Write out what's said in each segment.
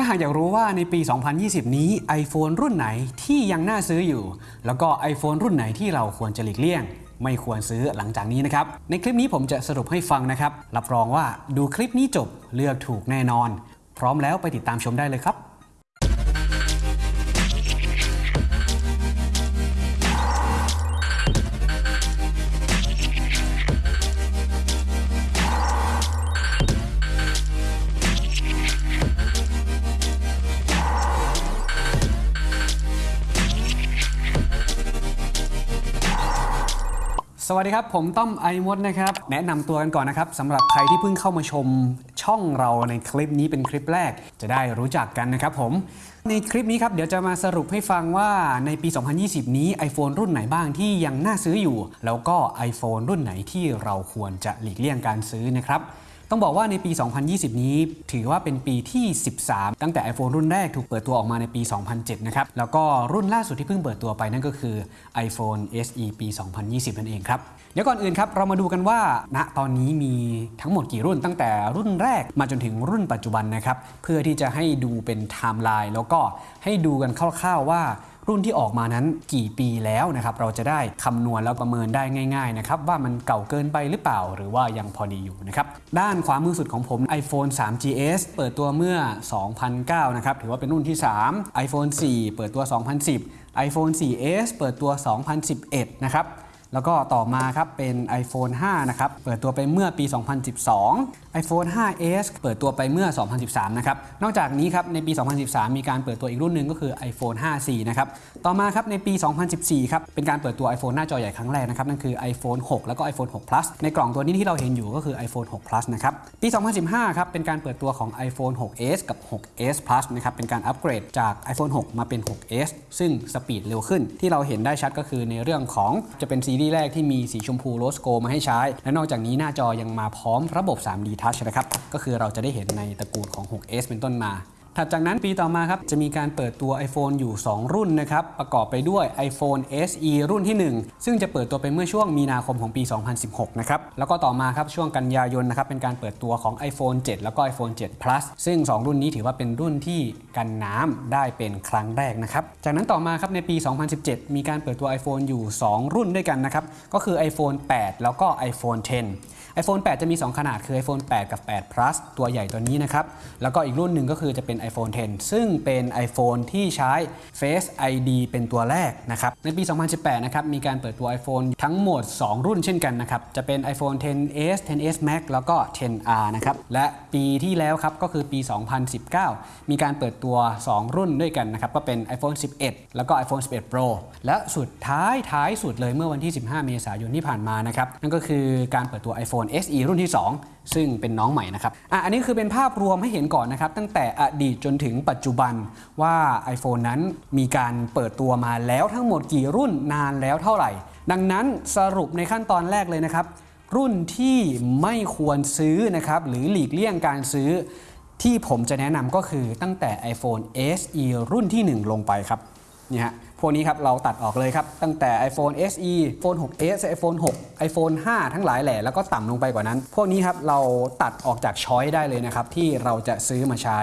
ถ้าหากอยากรู้ว่าในปี 2020 นี้ iPhone รุ่นไหนที่ยังน่าซื้ออยู่ แล้วก็ iPhone รุ่นไหนที่เราควรจะหลีกเลี่ยง ไม่ควรซื้อหลังจากนี้นะครับ ในคลิปนี้ผมจะสรุปให้ฟังนะครับ รับรองว่าดูคลิปนี้จบเลือกถูกแน่นอน พร้อมแล้วไปติดตามชมได้เลยครับ สวัสดีครับ ผมต้อมไอมดนะครับ แนะนำตัวกันก่อนนะครับสำหรับใครที่เพิ่งเข้ามาชมช่องเราในคลิปนี้เป็นคลิปแรก จะได้รู้จักกันนะครับผม ในคลิปนี้ครับเดี๋ยวจะมาสรุปให้ฟังว่าในปี 2020 นี้ iPhone รุ่นไหนบ้างที่ยังน่าซื้ออยู่ แล้วก็ iPhone รุ่นไหนที่เราควรจะหลีกเลี่ยงการซื้อนะครับ ต้องบอกว่าในปี 2020 นี้ ถือว่าเป็นปีที่ 13 ตั้งแต่ iPhone รุ่นแรกถูกเปิดตัวออกมาในปี 2007 นะครับ แล้วก็รุ่นล่าสุดที่เพิ่งเปิดตัวไปนั่นก็คือ iPhone SE ปี 2020 นั่นเองครับ เดี๋ยวก่อนอื่นครับ เรามาดูกันว่าณตอนนี้มีทั้งหมดกี่รุ่นตั้งแต่รุ่นแรกมาจนถึงรุ่นปัจจุบันนะครับ เพื่อที่จะให้ดูเป็นไทม์ไลน์แล้วก็ให้ดูกันคร่าวๆว่า รุ่นที่ออกมานั้นกี่ปีแล้วนะครับเราจะได้คำนวณแล้วประเมินได้ง่ายๆนะครับว่ามันเก่าเกินไปหรือเปล่า หรือว่ายังพอดีอยู่นะครับด้านขวามือสุดของผม iPhone 3 GS เปิดตัวเมื่อ 2009 นะครับถือว่าเป็นรุ่นที่ 3 iPhone 4 เปิดตัว 2010 iPhone 4S เปิดตัว 2011 นะครับ แล้วก็ต่อมาครับเป็น iPhone 5 นะครับ เปิดตัวไปเมื่อปี 2012 iPhone 5s เปิดตัวไปเมื่อ 2013 นะครับ นอกจากนี้ครับในปี 2013 มีการเปิดตัวอีกรุ่นหนึ่งก็คือ iPhone 5C นะครับ ต่อมาครับในปี 2014 ครับ เป็นการเปิดตัว iPhone หน้าจอใหญ่ครั้งแรกนะครับ นั่นคือ iPhone 6 แล้วก็ iPhone 6 Plus ในกล่องตัวนี้ที่เราเห็นอยู่ก็คือ iPhone 6 Plus นะครับ ปี 2015 ครับ เป็นการเปิดตัวของ iPhone 6s กับ 6s Plus นะครับ เป็นการอัปเกรดจาก iPhone 6 มาเป็น 6s ซึ่งสปีดเร็วขึ้น ที่เราเห็นได้ชัดก็คือในเรื่องของจะเป็นซีรีส์แรกที่มีสีชมพูโรสโกมาให้ใช้ และนอกจากนี้หน้าจอยังมาพร้อมระบบ 3D Touch นะครับ ก็คือเราจะได้เห็นในตระกูลของ 6s เป็นต้นมา ถัดจากนั้นปีต่อมาครับจะมีการเปิดตัว iPhone อยู่ 2 รุ่นนะครับประกอบไปด้วย iPhone SE รุ่นที่ 1 ซึ่งจะเปิดตัวไปเมื่อช่วงมีนาคมของปี 2016 นะครับแล้วก็ต่อมาครับช่วงกันยายนนะครับเป็นการเปิดตัวของ iPhone 7 แล้วก็ iPhone 7 Plus ซึ่ง 2 รุ่นนี้ถือว่าเป็นรุ่นที่กันน้ำได้เป็นครั้งแรกนะครับจากนั้นต่อมาครับในปี 2017 มีการเปิดตัว iPhone อยู่ 2 รุ่นด้วยกันนะครับก็คือ iPhone 8 แล้วก็ iPhone 10 iPhone 8 จะมี 2 ขนาดคือ iPhone 8 กับ 8 Plus ตัวใหญ่ตัวนี้นะครับ แล้วก็อีกรุ่นหนึ่งก็คือจะเป็น iPhone 10 ซึ่งเป็น iPhone ที่ใช้ Face ID เป็นตัวแรกนะครับ ในปี 2018 นะครับ มีการเปิดตัว iPhone ทั้งหมด 2 รุ่นเช่นกันนะครับ จะเป็น iPhone 10s 10s Max แล้วก็ 10R นะครับ และปีที่แล้วครับ ก็คือปี 2019 มีการเปิดตัว 2 รุ่นด้วยกันนะครับ ก็เป็น iPhone 11 แล้วก็ iPhone 11 Pro และสุดท้ายท้ายสุดเลยเมื่อวันที่ 15 เมษายนที่ผ่านมานะครับ นั่นก็คือการเปิดตัว iPhone SE รุ่นที่ 2 ซึ่งเป็นน้องใหม่นะครับอะอันนี้คือเป็นภาพรวมให้เห็นก่อนนะครับ ตั้งแต่อดีตจนถึงปัจจุบันว่า iPhone นั้นมีการเปิดตัวมาแล้วทั้งหมดกี่รุ่นนานแล้วเท่าไหร่ ดังนั้นสรุปในขั้นตอนแรกเลยนะครับ รุ่นที่ไม่ควรซื้อนะครับหรือหลีกเลี่ยงการซื้อที่ผมจะแนะนำก็คือตั้งแต่ iPhone SE รุ่นที่ 1 ลงไปครับ นี่ฮะพวกนี้ครับเราตัดออกเลยครับ ตั้งแต่ iPhone SE iPhone 6s iPhone 6 iPhone 5 ทั้งหลายแหล่แล้วก็ต่ำลงไปกว่านั้น พวกนี้ครับเราตัดออกจากช้อยได้เลยนะครับที่เราจะซื้อมาใช้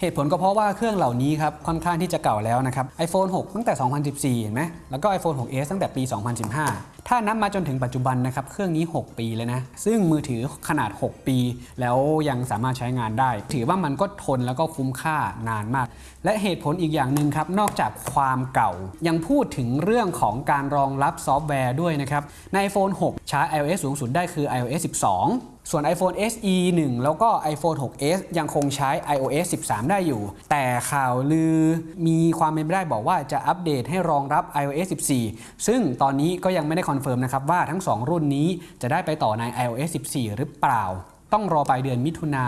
เหตุผลก็เพราะว่าเครื่องเหล่านี้ครับค่อนข้างที่จะเก่าแล้วนะครับ iPhone 6 ตั้งแต่ 2014 เห็นไหมแล้วก็ iPhone 6s ตั้งแต่ปี 2015 ถ้านับมาจนถึงปัจจุบันนะครับเครื่องนี้ 6 ปีเลยนะซึ่งมือถือขนาด 6 ปี แล้วยังสามารถใช้งานได้ ถือว่ามันก็ทนแล้วก็คุ้มค่านานมาก และเหตุผลอีกอย่างหนึ่งครับนอกจากความเก่า ยังพูดถึงเรื่องของการรองรับซอฟต์แวร์ด้วยนะครับใน iPhone 6 ใช้ iOS สูงสุดได้คือ iOS 12ส่วน iPhone SE 1 แล้วก็ iPhone 6s ยังคงใช้ iOS 13 ได้อยู่ แต่ข่าวลือมีความเป็นไปได้บอกว่าจะอัปเดตให้รองรับ iOS 14 ซึ่งตอนนี้ก็ยังไม่ได้คอนเฟิร์มนะครับว่าทั้ง 2 รุ่นนี้จะได้ไปต่อใน iOS 14 หรือเปล่า ต้องรอปลายเดือนมิถุนา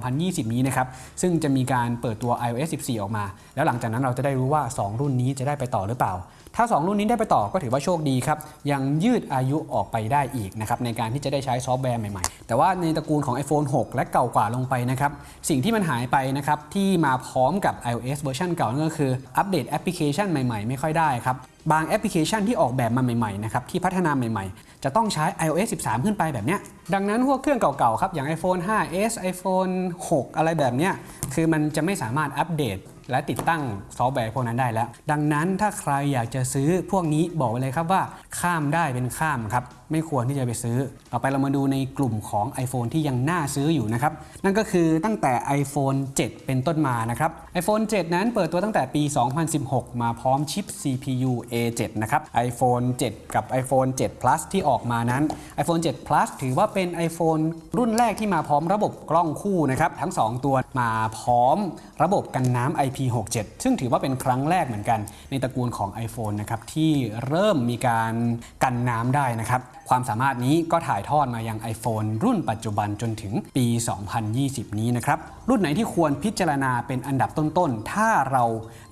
2020 นี้นะครับ ซึ่งจะมีการเปิดตัว iOS 14 ออกมา แล้วหลังจากนั้นเราจะได้รู้ว่า 2 รุ่นนี้จะได้ไปต่อหรือเปล่า ถ้า 2 รุ่นนี้ได้ไปต่อก็ถือว่าโชคดีครับ ยังยืดอายุออกไปได้อีกนะครับในการที่จะได้ใช้ซอฟต์แวร์ใหม่ๆ แต่ว่าในตระกูลของ iPhone 6 และเก่ากว่าลงไปนะครับ สิ่งที่มันหายไปนะครับที่มาพร้อมกับ iOS เวอร์ชันเก่านั่นก็คืออัปเดตแอปพลิเคชันใหม่ๆ ไม่ค่อยได้ครับบางแอปพลิเคชันที่ออกแบบมาใหม่ๆนะครับที่พัฒนาใหม่ๆ จะต้องใช้ iOS 13 ขึ้นไปแบบเนี้ยดังนั้นพวกเครื่องเก่าๆครับอย่าง iPhone 5s iPhone 6 อะไรแบบเนี้ยคือมันจะไม่สามารถอัปเดตและติดตั้งซอฟต์แวร์พวกนั้นได้แล้ว ดังนั้นถ้าใครอยากจะซื้อพวกนี้บอกไว้เลยครับว่าข้ามได้เป็นข้ามครับ ไม่ควรที่จะไปซื้อ ต่อไปเรามาดูในกลุ่มของ iPhone ที่ยังน่าซื้ออยู่นะครับ นั่นก็คือตั้งแต่ iPhone 7 เป็นต้นมานะครับ iPhone 7 นั้นเปิดตัวตั้งแต่ปี 2016 มาพร้อมชิป CPU A7 นะครับ iPhone 7 กับ iPhone 7 Plus ที่ออกมานั้น iPhone 7 Plus ถือว่าเป็น iPhone รุ่นแรกที่มาพร้อมระบบกล้องคู่นะครับทั้ง 2 ตัวมาพร้อมระบบกันน้ำ IP67 ซึ่งถือว่าเป็นครั้งแรกเหมือนกัน ในตระกูลของ iPhone นะครับที่เริ่มมีการกันน้ำได้นะครับ ความสามารถนี้ก็ถ่ายทอดมายัง iPhone รุ่นปัจจุบันจนถึงปี 2020 นี้นะครับ รุ่นไหนที่ควรพิจารณาเป็นอันดับต้นๆ ถ้าเรา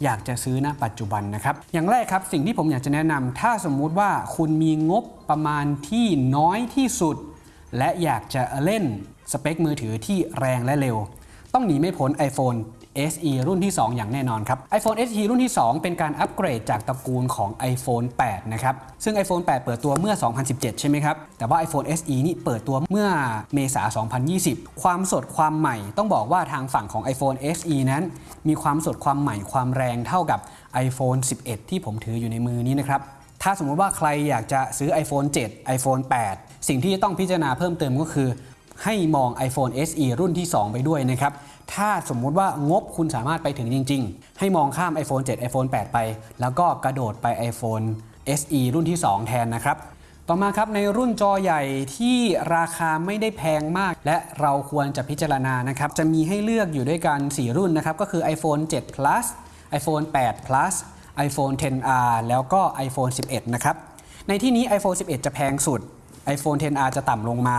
อยากจะซื้อณปัจจุบันนะครับ อย่างแรกครับสิ่งที่ผมอยากจะแนะนำถ้าสมมุติว่าคุณมีงบประมาณที่น้อยที่สุด และอยากจะเล่นสเปคมือถือที่แรงและเร็ว ต้องหนีไม่พ้น iPhone SE รุ่นที่ 2 อย่างแน่นอนครับ iPhone SE รุ่นที่ 2 เป็นการอัปเกรดจากตระกูลของ iPhone 8 นะครับ ซึ่ง iPhone 8 เปิดตัวเมื่อ 2017 ใช่ไหมครับ แต่ว่า iPhone SE นี่เปิดตัวเมื่อเมษา 2020 ความสดความใหม่ ต้องบอกว่าทางฝั่งของ iPhone SE นั้น มีความสดความใหม่ความแรงเท่ากับ iPhone 11 ที่ผมถืออยู่ในมือนี้นะครับถ้าสมมุติว่าใครอยากจะซื้อ iPhone 7 iPhone 8 สิ่งที่ต้องพิจารณาเพิ่มเติมก็คือ ให้มอง iPhone SE รุ่นที่ 2 ไปด้วยนะครับ ถ้าสมมุติว่างบคุณสามารถไปถึงจริง ๆ ให้มองข้าม iPhone 7 iPhone 8 ไป แล้วก็กระโดดไป iPhone SE รุ่นที่ 2 แทนนะครับ ต่อมาครับในรุ่นจอใหญ่ที่ราคาไม่ได้แพงมาก และเราควรจะพิจารณานะครับ จะมีให้เลือกอยู่ด้วยกัน 4 รุ่นนะครับ ก็คือ iPhone 7 plus iPhone 8 plus iPhone 10R แล้วก็ iPhone 11 นะครับ ในที่นี้ iPhone 11 จะแพงสุด iPhone 10R จะต่ำลงมา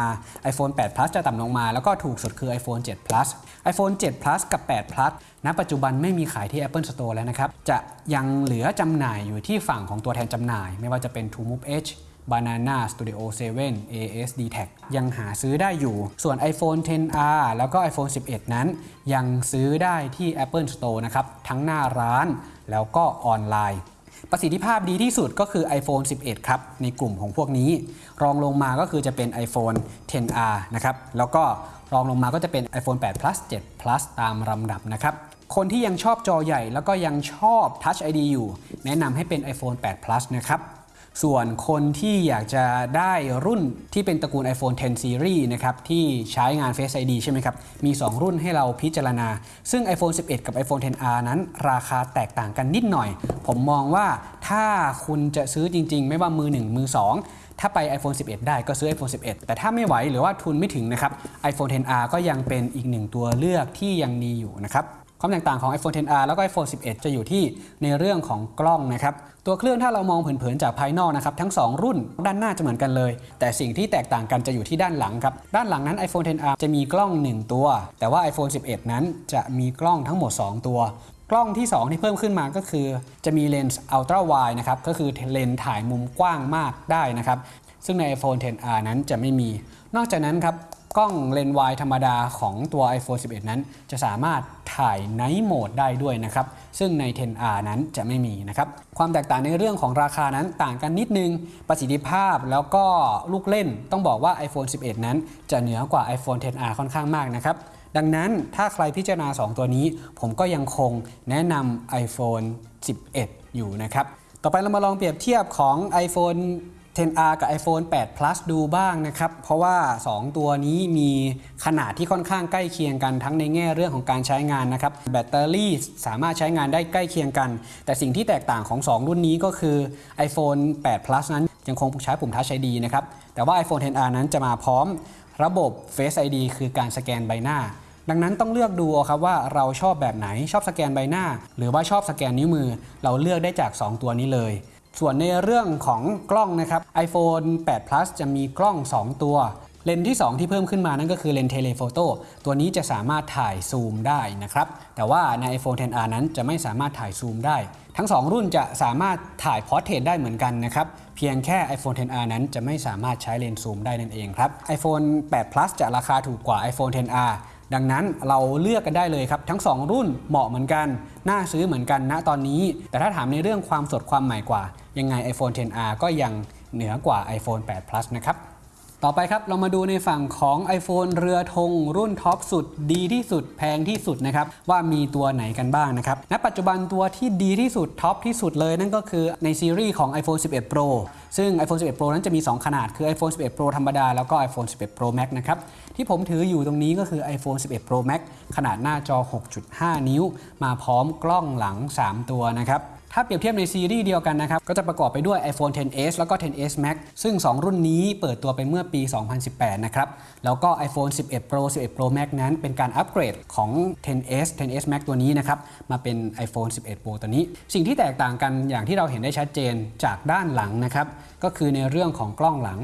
iPhone 8 Plus จะต่ำลงมา แล้วก็ถูกสุดคือ iPhone 7 Plus iPhone 7 Plus กับ 8 Plus ณ ปัจจุบันไม่มีขายที่ Apple Store แล้วนะครับ จะยังเหลือจำหน่ายอยู่ที่ฝั่งของตัวแทนจำหน่าย ไม่ว่าจะเป็น t o m o v e Edge Banana Studio 7 ASD Tag ยังหาซื้อได้อยู่ ส่วน iPhone 10R แล้วก็ iPhone 11 นั้น ยังซื้อได้ที่ Apple Store นะครับ ทั้งหน้าร้านแล้วก็ออนไลน์ ประสิทธิภาพดีที่สุดก็คือ iPhone 11 ครับ ในกลุ่มของพวกนี้ รองลงมาก็คือจะเป็น iPhone 10R นะครับ แล้วก็รองลงมาก็จะเป็น iPhone 8 plus 7 plus ตามลำดับนะครับ คนที่ยังชอบจอใหญ่แล้วก็ยังชอบ Touch ID อยู่ แนะนำให้เป็น iPhone 8 plus นะครับ ส่วนคนที่อยากจะได้รุ่นที่เป็นตระกูล iPhone 10 Series นะครับที่ใช้งาน Face ID ใช่ไหมครับ มี 2 รุ่นให้เราพิจารณา ซึ่ง iPhone 11 กับ iPhone 10R นั้น ราคาแตกต่างกันนิดหน่อย ผมมองว่าถ้าคุณจะซื้อจริง ๆ ไม่ว่ามือ 1 มือ 2 ถ้าไป iPhone 11 ได้ก็ซื้อ iPhone 11 แต่ถ้าไม่ไหวหรือว่าทุนไม่ถึงนะครับ iPhone 10R ก็ยังเป็นอีกหนึ่งตัวเลือกที่ยังมีอยู่นะครับ ความแตกต่างของ iPhone 10R แล้วก็ iPhone 11 จะอยู่ที่ในเรื่องของกล้องนะครับ ตัวเครื่องถ้าเรามองเผินๆจากภายนอกนะครับ ทั้ง 2 รุ่นด้านหน้าจะเหมือนกันเลย แต่สิ่งที่แตกต่างกันจะอยู่ที่ด้านหลังครับ ด้านหลังนั้น iPhone 10R จะมีกล้อง 1 ตัว แต่ว่า iPhone 11 นั้นจะมีกล้องทั้งหมด 2 ตัวกล้องที่ 2 ที่เพิ่มขึ้นมาก็คือ จะมีเลนส์ Ultra Wide นะครับก็คือเลนส์ถ่ายมุมกว้างมากได้นะครับซึ่งใน iPhone 10R นั้นจะไม่มี นอกจากนั้นครับ ล้องเลนส์วายธรรมดาของตัว iPhone 11 นั้น จะสามารถถ่าย Night Mode ได้ด้วยนะครับ ซึ่งใน 10R นั้นจะไม่มีนะครับ ความแตกต่างในเรื่องของราคานั้นต่างกันนิดนึง ประสิทธิภาพแล้วก็ลูกเล่นต้องบอกว่า iPhone 11 นั้น จะเหนือกว่า iPhone 10R ค่อนข้างมากนะครับดังนั้นถ้าใครพิจารณา 2 ตัวนี้ ผมก็ยังคงแนะนำ iPhone 11 อยู่นะครับ ต่อไปเรามาลองเปรียบเทียบของ iPhone 10R กับ iPhone 8 Plus ดูบ้างนะครับ เพราะว่า 2 ตัวนี้มีขนาดที่ค่อนข้างใกล้เคียงกันทั้งในแง่เรื่องของการใช้งานนะครับ แบตเตอรี่สามารถใช้งานได้ใกล้เคียงกัน แต่สิ่งที่แตกต่างของ 2 รุ่นนี้ก็คือ iPhone 8 Plus นั้นยังคงใช้ปุ่ม Touch ID นะครับ แต่ว่า iPhone 10R นั้นจะมาพร้อมระบบ Face ID คือการสแกนใบหน้าดังนั้นต้องเลือกดูครับว่าเราชอบแบบไหนชอบสแกนใบหน้า หรือว่าชอบสแกนนิ้วมือ เราเลือกได้จาก 2 ตัวนี้เลย ส่วนในเรื่องของกล้องนะครับ iPhone 8 Plus จะมีกล้อง 2 ตัว เลนส์ที่ 2 ที่เพิ่มขึ้นมานั่นก็คือเลนส์ telephoto ตัวนี้จะสามารถถ่ายซูมได้นะครับ แต่ว่าใน iPhone 10R นั้นจะไม่สามารถถ่ายซูมได้ ทั้ง 2 รุ่นจะสามารถถ่าย portrait ได้เหมือนกันนะครับ เพียงแค่ iPhone 10R นั้นจะไม่สามารถใช้เลนส์ซูมได้นั่นเองครับ iPhone 8 Plus จะราคาถูกกว่า iPhone 10R ดังนั้นเราเลือกกันได้เลยครับ ทั้ง 2 รุ่นเหมาะเหมือนกัน น่าซื้อเหมือนกันณตอนนี้ แต่ถ้าถามในเรื่องความสดความใหม่กว่า ยังไง iPhone 10R ก็ยังเหนือกว่า iPhone 8 Plus นะครับต่อไปครับ เรามาดูในฝั่งของ iPhone เรือธงรุ่นท็อปสุด ดีที่สุดแพงที่สุดนะครับ ว่ามีตัวไหนกันบ้างนะครับ ณ ปัจจุบันตัวที่ดีที่สุดท็อปที่สุดเลยนั่นก็คือในซีรีส์ของ iPhone 11 Pro ซึ่ง iPhone 11 Pro นั้นจะมี 2 ขนาดคือ iPhone 11 Pro ธรรมดา แล้วก็ iPhone 11 Pro Max นะครับ ที่ผมถืออยู่ตรงนี้ก็คือ iPhone 11 Pro Max ขนาดหน้าจอ 6.5 นิ้ว มาพร้อมกล้องหลัง 3 ตัวนะครับถ้าเปรียบเทียบในซีรีส์เดียวกันนะครับ ก็จะประกอบไปด้วย iPhone 10s แล้วก็ 10s Max ซึ่ง 2 รุ่นนี้เปิดตัวไปเมื่อปี 2018 นะครับ แล้วก็ iPhone 11 Pro 11 Pro Max นั้นเป็นการอัปเกรดของ 10s 10s Max ตัวนี้นะครับ มาเป็น iPhone 11 Pro ตัวนี้ สิ่งที่แตกต่างกันอย่างที่เราเห็นได้ชัดเจนจากด้านหลังนะครับ ก็คือในเรื่องของกล้องหลัง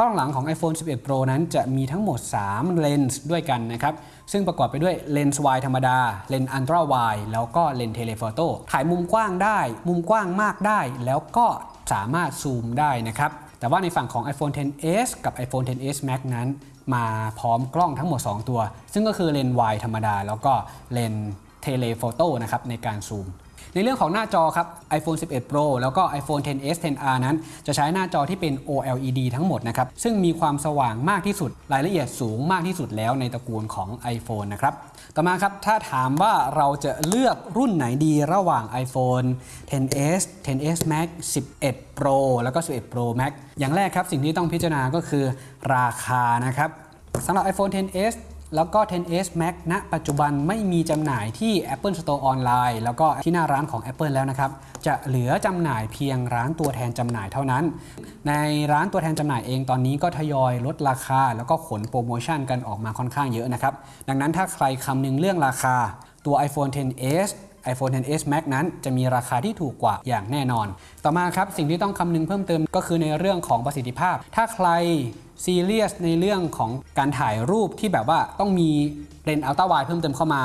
กล้องหลังของ iPhone 11 Pro นั้นจะมีทั้งหมด 3 เลนส์ด้วยกันนะครับ ซึ่งประกอบไปด้วยเลนส์ wide ธรรมดา เลนส์ ultra wide แล้วก็เลนส์ telephoto ถ่ายมุมกว้างได้ มุมกว้างมากได้ แล้วก็สามารถซูมได้นะครับ แต่ว่าในฝั่งของ iPhone 10s กับ iPhone 10s Max นั้น มาพร้อมกล้องทั้งหมด 2 ตัว ซึ่งก็คือเลนส์ wide ธรรมดา แล้วก็เลนส์ telephoto นะครับในการซูม ในเรื่องของหน้าจอครับ iPhone 11 Pro แล้วก็ iPhone 10s 10r นั้น จะใช้หน้าจอที่เป็น OLED ทั้งหมดนะครับ ซึ่งมีความสว่างมากที่สุด รายละเอียดสูงมากที่สุดแล้วในตระกูลของ iPhone นะครับ ต่อมาครับ ถ้าถามว่าเราจะเลือกรุ่นไหนดีระหว่าง iPhone 10s 10s Max 11 Pro แล้วก็ 11 Pro Max อย่างแรกครับ สิ่งที่ต้องพิจารณาก็คือราคานะครับสำหรับ iPhone 10s แล้วก็ 10s Max ณปัจจุบันไม่มีจำหน่ายที่ Apple Store ออนไลน์แล้วก็ที่หน้าร้านของ Apple แล้วนะครับ จะเหลือจำหน่ายเพียงร้านตัวแทนจำหน่ายเท่านั้น ในร้านตัวแทนจำหน่ายเองตอนนี้ก็ทยอยลดราคา แล้วก็ขนโปรโมชั่นกันออกมาค่อนข้างเยอะนะครับ ดังนั้นถ้าใครคำนึงเรื่องราคาตัว iPhone 10s iPhone 10s Max นั้นจะมีราคาที่ถูกกว่าอย่างแน่นอน ต่อมาครับสิ่งที่ต้องคำนึงเพิ่มเติมก็คือในเรื่องของประสิทธิภาพ ถ้าใครซีเรียสในเรื่องของการถ่ายรูปที่แบบว่าต้องมีเลนส์อัลตร้าไวเพิ่มเติมเข้ามา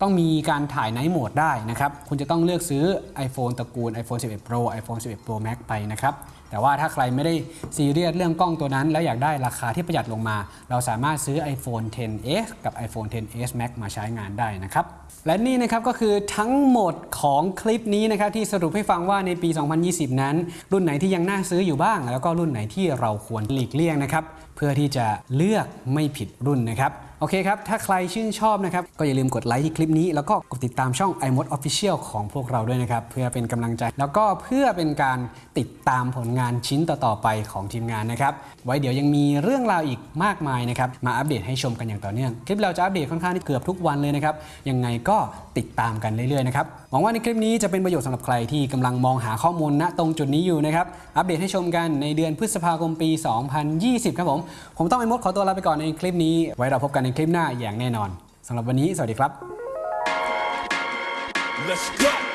ต้องมีการถ่ายไนท์โหมดได้นะครับ คุณจะต้องเลือกซื้อ iPhone ตระกูล iPhone 11 Pro iPhone 11 Pro Max ไปนะครับ แต่ว่าถ้าใครไม่ได้ซีเรียสเรื่องกล้องตัวนั้น แล้วอยากได้ราคาที่ประหยัดลงมา เราสามารถซื้อ iPhone 10s กับ iPhone 10s Max มาใช้งานได้นะครับ และนี่นะครับก็คือทั้งหมดของคลิปนี้นะครับที่สรุปให้ฟังว่าในปี 2020 นั้น รุ่นไหนที่ยังน่าซื้ออยู่บ้าง แล้วก็รุ่นไหนที่เราควรหลีกเลี่ยงนะครับเพื่อที่จะเลือกไม่ผิดรุ่นนะครับโอเคครับ ถ้าใครชื่นชอบนะครับ ก็อย่าลืมกดไลค์ที่คลิปนี้ แล้วก็กดติดตามช่อง iMod Official ของพวกเราด้วยนะครับ เพื่อเป็นกำลังใจ แล้วก็เพื่อเป็นการติดตามผลงานชิ้นต่อ ๆ ไปของทีมงานนะครับ ไว้เดี๋ยวยังมีเรื่องราวอีกมากมายนะครับ มาอัปเดตให้ชมกันอย่างต่อเนื่อง คลิปเราจะอัปเดตค่อนข้างที่เกือบทุกวันเลยนะครับ ยังไงก็ติดตามกันเรื่อยๆนะครับหวังว่าในคลิปนี้จะเป็นประโยชน์สำหรับใครที่กำลังมองหาข้อมูลณตรงจุดนี้อยู่นะครับอัปเดตให้ชมกันในเดือนพฤษภาคมปี 2020 ครับผม ผมต้องไอ้มดขอตัวลาไปก่อนในคลิปนี้ ไว้เราพบกันในคลิปหน้าอย่างแน่นอนสำหรับวันนี้สวัสดีครับ Let's go.